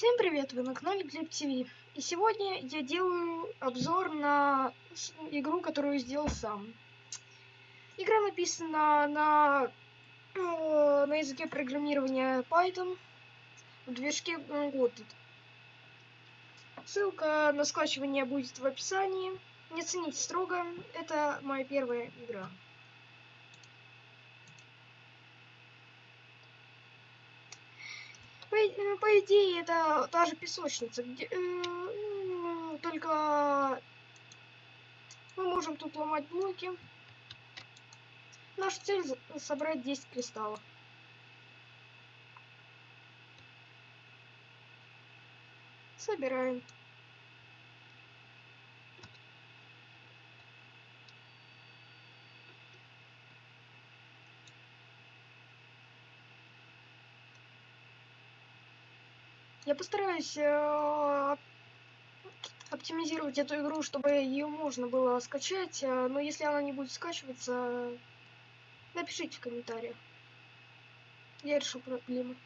Всем привет, вы на канале Глеб ТВ. И сегодня я делаю обзор на игру, которую сделал сам. Игра написана на, э, на языке программирования Python в движке Godot. Ссылка на скачивание будет в описании. Не цените строго, это моя первая игра. По, э, по идее, это та же песочница, где, э, только мы можем тут ломать блоки. Наша цель собрать 10 кристаллов. Собираем. Я постараюсь э, оптимизировать эту игру, чтобы ее можно было скачать, э, но если она не будет скачиваться, напишите в комментариях. Я решу проблему.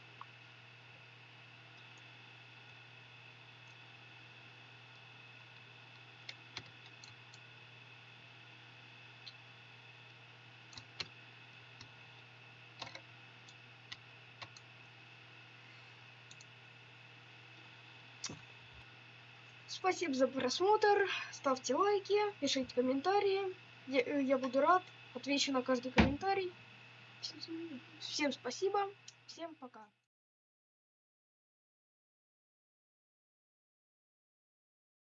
Спасибо за просмотр, ставьте лайки, пишите комментарии, я, э, я буду рад, отвечу на каждый комментарий. Всем спасибо, всем пока.